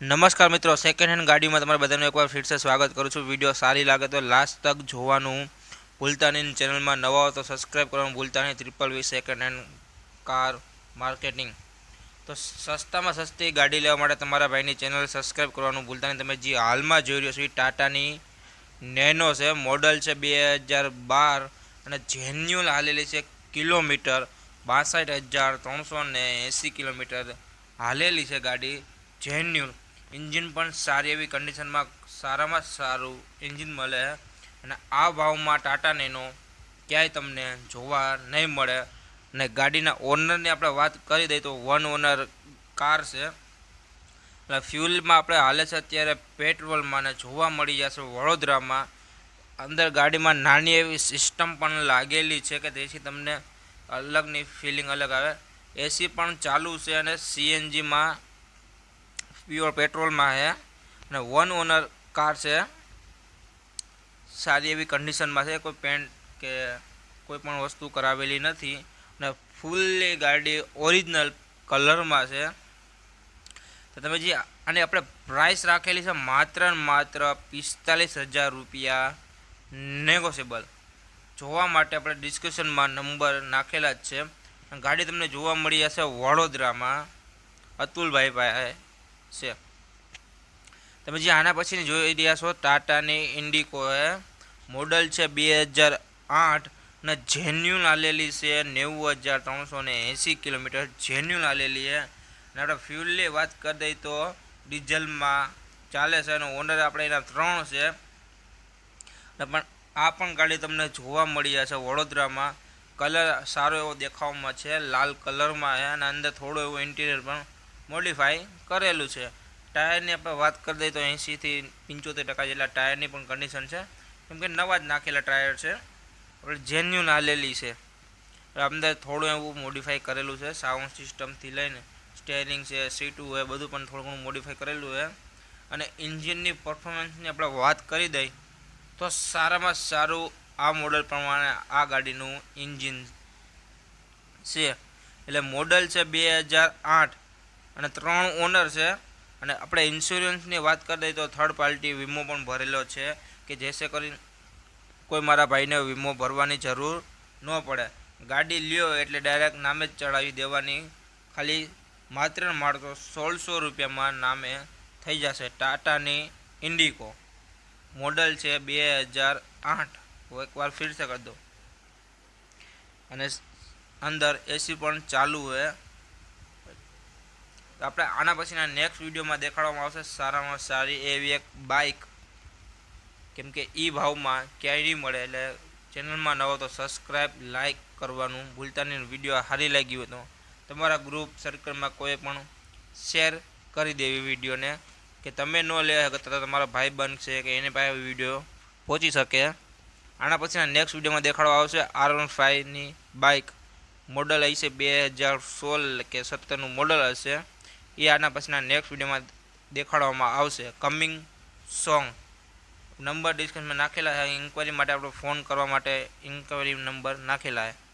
નમસ્કાર મિત્રો second hand ગાડીમાં તમારા બધાનું એકવાર ફીરસે સ્વાગત કરું છું. વીડિયો સારી લાગે તો લાસ્ટ તક જોવાનું ભૂલતા નહીં. ચેનલમાં નવા હો તો સબસ્ક્રાઈબ કરવાનું ભૂલતા નહીં. Triple V second hand car marketing તો સસ્તામાં સસ્તી ગાડી લેવા માટે તમારા ભાઈની ચેનલ સબસ્ક્રાઈબ કરવાનું ભૂલતા નહીં. તમે જે હાલમાં જોઈ રહ્યો છો એ ટાટાની નેનો છે મોડલ છે બે હજાર બાર અને જેન્યુઅલ હાલેલી છે કિલોમીટર બાસઠ હજાર ત્રણસો ને એંસી કિલોમીટર હાલેલી છે ગાડી. જેન્યુઅલ એન્જિન પણ સારી એવી કન્ડિશનમાં સારામાં સારું એન્જિન મળે અને આ ભાવમાં ટાટા નેનો ક્યાંય તમને જોવા નહીં મળે. અને ગાડીના ઓનરની આપણે વાત કરી દઈએ તો વન ઓનર કાર છે. એટલે ફ્યુલમાં આપણે હાલે છે અત્યારે પેટ્રોલમાં ને જોવા મળી જશે વડોદરામાં. અંદર ગાડીમાં નાની એવી સિસ્ટમ પણ લાગેલી છે કે જેથી તમને અલગની ફિલિંગ અલગ આવે. એસી પણ ચાલુ છે અને સીએનજીમાં પ્યોર પેટ્રોલમાં છે. અને વન ઓનર કાર છે. સારી એવી કન્ડિશનમાં છે. કોઈ પેન્ટ કે કોઈ પણ વસ્તુ કરાવેલી નથી. અને ફૂલ્લી ગાડી ઓરિજિનલ કલરમાં છે. તો તમે જે અને આપણે પ્રાઇસ રાખેલી છે માત્ર માત્ર પિસ્તાલીસ હજાર રૂપિયા. નેગોશિયેબલ જોવા માટે આપણે ડિસ્ક્રિપ્શનમાં નંબર નાખેલા જ છે. ગાડી તમને જોવા મળી જશે વડોદરામાં. અતુલભાઈ પાસે છે. તમે જે આના પછીની જોઈ રહ્યા છો, ટાટાની ઇન્ડિકો મોડલ છે બે હજાર આઠ ને જેન્યુન આલેલી છે, નેવું હજાર ત્રણસો ને એંસી કિલોમીટર. જેન્યુન આલેલી છે. અને આપણે ફ્યુલની વાત કરી દઈએ તો ડીઝલમાં ચાલે છે અને ઓનર આપણે એના ત્રણ છે. પણ આ પણ ગાડી તમને જોવા મળી જશે વડોદરામાં. કલર સારો એવો દેખાવમાં છે, લાલ કલરમાં છે અને અંદર થોડું એવો ઇન્ટિરિયર પણ મોડિફાઈ કરેલું છે. ટાયરની આપણે વાત કરી દઈએ તો એંશીથી પંચોતેર ટકા જેટલા ટાયરની પણ કન્ડિશન છે. કેમ કે નવા જ નાખેલા ટાયર છે. આપણે જેન્યુન હાલેલી છે. અંદર થોડું એવું મોડિફાઈ કરેલું છે. સાઉન્ડ સિસ્ટમથી લઈને સ્ટેરિંગ છે સીટું હોય બધું પણ થોડું ઘણું મોડિફાઈ કરેલું છે. અને એન્જિનની પરફોર્મન્સની આપણે વાત કરી દઈએ તો સારામાં સારું આ મોડલ પ્રમાણે આ ગાડીનું એન્જિન છે. એટલે મોડલ છે બે હજાર આઠ. અને ત્રણ ઓનર છે. અને આપણે ઇન્સ્યોરન્સની વાત કરી દઈએ તો થર્ડ પાર્ટી વીમો પણ ભરેલો છે કે જેસે કરી કોઈ મારા ભાઈને વીમો ભરવાની જરૂર ન પડે. ગાડી લ્યો એટલે ડાયરેક્ટ નામે જ ચડાવી દેવાની. ખાલી માત્ર માત્ર સોળસો રૂપિયામાં નામે થઈ જશે. ટાટાની ઇન્ડિકો. મોડલ છે બે હજાર આઠ. એકવાર ફીરસે કરી દો અને અંદર એસી પણ ચાલુ હોય. આપણે આના પછીના નેક્સ્ટ વિડીયોમાં દેખાડવામાં આવશે સારામાં સારી એવી એક બાઇક કેમ કે એ ભાવમાં ક્યાંય નહીં મળે, એટલે ચેનલમાં નવો તો સબસ્ક્રાઈબ લાઇક કરવાનું. ભૂલતા નહીં, વીડિયો સારી લાગી હોય તો તમારા ગ્રુપ સર્કલમાં કોઈ પણ શેર કરી દેવી વિડીયોને, કે તમે ન લેવા તો તમારા ભાઈ બનશે, કે એને પાસે વીડિયો પહોંચી શકે. આના પછીના નેક્સ્ટ વિડીયોમાં દેખાડવા આવશે આર વન ફાઇવની બાઇક મોડલ હશે બે હજાર સોળ કે સત્તરનું મોડલ હશે. એ આના પછીના નેક્સ્ટ વિડીયોમાં દેખાડવામાં આવશે. કમિંગ સોંગ નંબર ડિસ્ક્રિપ્શનમાં નાખેલા છે. ઇન્ક્વાયરી માટે આપણે ફોન કરવા માટે ઇન્ક્વાયરી નંબર નાખેલા છે.